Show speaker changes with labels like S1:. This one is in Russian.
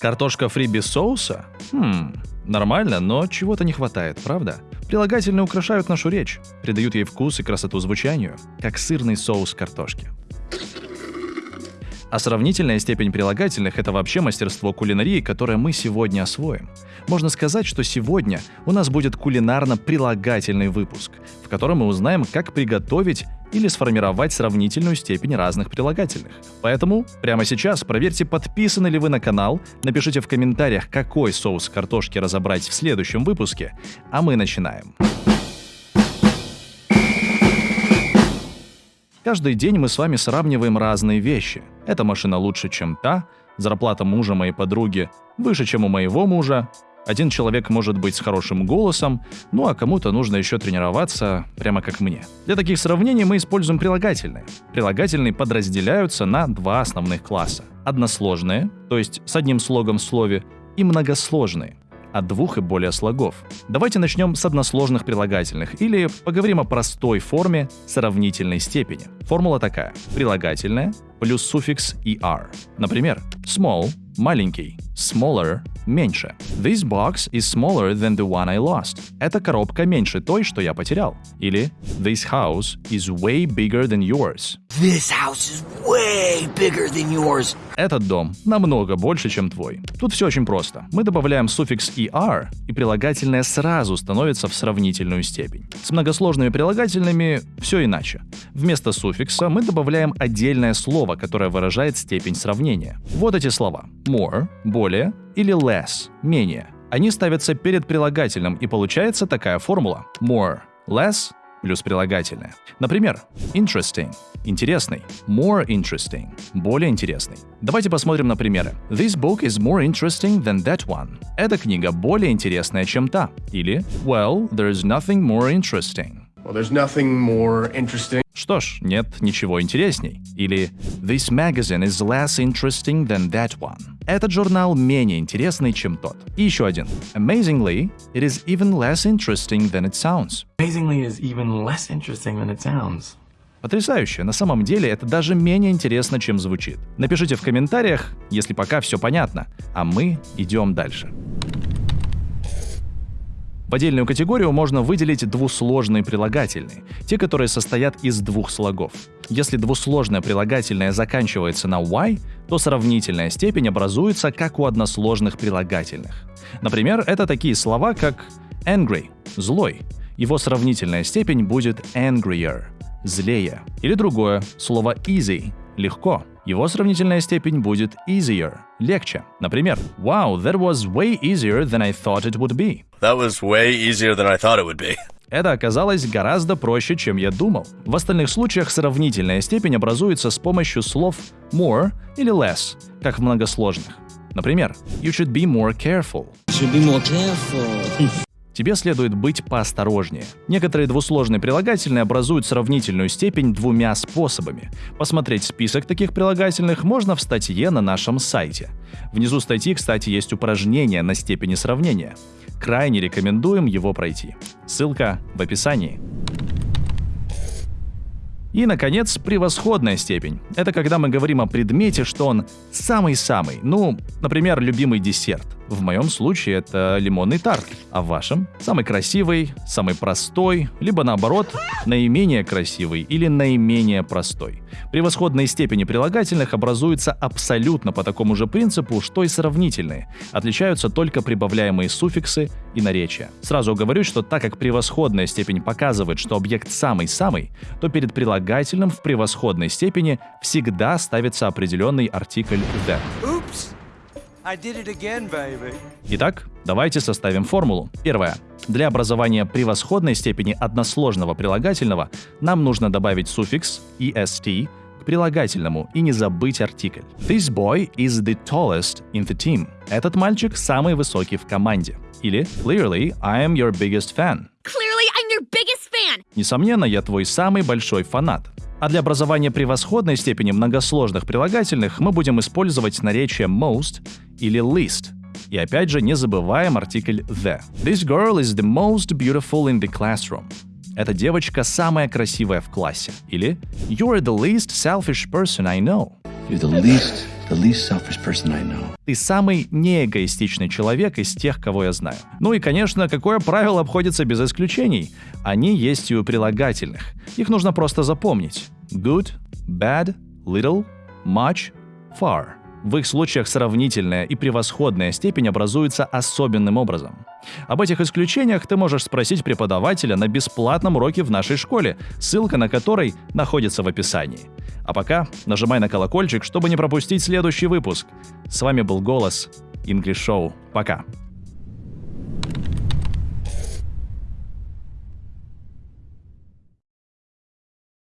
S1: Картошка фри без соуса? Хм, нормально, но чего-то не хватает, правда? Прилагательные украшают нашу речь, придают ей вкус и красоту звучанию, как сырный соус картошки. А сравнительная степень прилагательных – это вообще мастерство кулинарии, которое мы сегодня освоим. Можно сказать, что сегодня у нас будет кулинарно-прилагательный выпуск, в котором мы узнаем, как приготовить или сформировать сравнительную степень разных прилагательных. Поэтому прямо сейчас проверьте, подписаны ли вы на канал, напишите в комментариях, какой соус картошки разобрать в следующем выпуске, а мы начинаем. Каждый день мы с вами сравниваем разные вещи. Эта машина лучше, чем та, зарплата мужа моей подруги выше, чем у моего мужа, один человек может быть с хорошим голосом, ну а кому-то нужно еще тренироваться, прямо как мне. Для таких сравнений мы используем прилагательные. Прилагательные подразделяются на два основных класса. Односложные, то есть с одним слогом в слове, и многосложные от двух и более слогов. Давайте начнем с односложных прилагательных или поговорим о простой форме сравнительной степени. Формула такая. Прилагательное плюс суффикс er. Например, small – маленький, smaller – меньше. This box is smaller than the one I lost. Эта коробка меньше той, что я потерял. Или This house is way bigger than yours.
S2: This house is way bigger than yours.
S1: Этот дом намного больше, чем твой. Тут все очень просто. Мы добавляем суффикс er, и прилагательное сразу становится в сравнительную степень. С многосложными прилагательными все иначе. Вместо суффикса мы добавляем отдельное слово, которое выражает степень сравнения. Вот эти слова. More – более или less – менее. Они ставятся перед прилагательным, и получается такая формула. More – less плюс прилагательное. Например, interesting – интересный, more interesting – более интересный. Давайте посмотрим на примеры. This book is more interesting than that one. Эта книга более интересная, чем та. Или Well, there's nothing more interesting.
S3: Well, there's nothing more interesting.
S1: Что ж, нет ничего интересней. Или This magazine is less interesting than that one. Этот журнал менее интересный, чем тот. И еще один. Amazingly, it is even less interesting than it sounds.
S4: Amazingly is even less interesting than it sounds.
S1: Потрясающе. На самом деле это даже менее интересно, чем звучит. Напишите в комментариях, если пока все понятно, а мы идем дальше. В отдельную категорию можно выделить двусложные прилагательные, те, которые состоят из двух слогов. Если двусложное прилагательное заканчивается на y, то сравнительная степень образуется как у односложных прилагательных. Например, это такие слова, как angry – злой. Его сравнительная степень будет angrier – злее. Или другое, слово easy – легко. Его сравнительная степень будет easier – легче. Например, Wow, that was way easier than I thought it would be.
S5: That was way easier than I thought it would be.
S1: Это оказалось гораздо проще, чем я думал. В остальных случаях сравнительная степень образуется с помощью слов more или less, как в многосложных. Например, you should be more careful.
S2: Should be more careful.
S1: Тебе следует быть поосторожнее. Некоторые двусложные прилагательные образуют сравнительную степень двумя способами. Посмотреть список таких прилагательных можно в статье на нашем сайте. Внизу статьи, кстати, есть упражнение на степени сравнения. Крайне рекомендуем его пройти. Ссылка в описании. И, наконец, превосходная степень. Это когда мы говорим о предмете, что он самый-самый. Ну, например, любимый десерт. В моем случае это лимонный тарт, а в вашем – самый красивый, самый простой, либо наоборот, наименее красивый или наименее простой. Превосходные степени прилагательных образуются абсолютно по такому же принципу, что и сравнительные. Отличаются только прибавляемые суффиксы и наречия. Сразу говорю, что так как превосходная степень показывает, что объект самый-самый, то перед прилагательным в превосходной степени всегда ставится определенный артикль the. Итак, давайте составим формулу. Первое. Для образования превосходной степени односложного прилагательного нам нужно добавить суффикс est к прилагательному и не забыть артикль. This boy is the tallest in the team. Этот мальчик самый высокий в команде. Или Clearly, I am your biggest fan.
S6: Clearly, I'm your biggest fan.
S1: Несомненно, я твой самый большой фанат. А для образования превосходной степени многосложных прилагательных мы будем использовать наречие most или least. И опять же не забываем артикль the. This girl is the most beautiful in the classroom. Эта девочка самая красивая в классе. Или You're the least selfish person I know.
S2: You're the least
S7: the least selfish person I know.
S1: Ты самый неэгоистичный человек из тех, кого я знаю. Ну и, конечно, какое правило обходится без исключений? Они есть и у прилагательных. Их нужно просто запомнить. Good, bad, little, much, far. В их случаях сравнительная и превосходная степень образуется особенным образом. Об этих исключениях ты можешь спросить преподавателя на бесплатном уроке в нашей школе, ссылка на который находится в описании. А пока нажимай на колокольчик, чтобы не пропустить следующий выпуск. С вами был Голос English Show. Пока.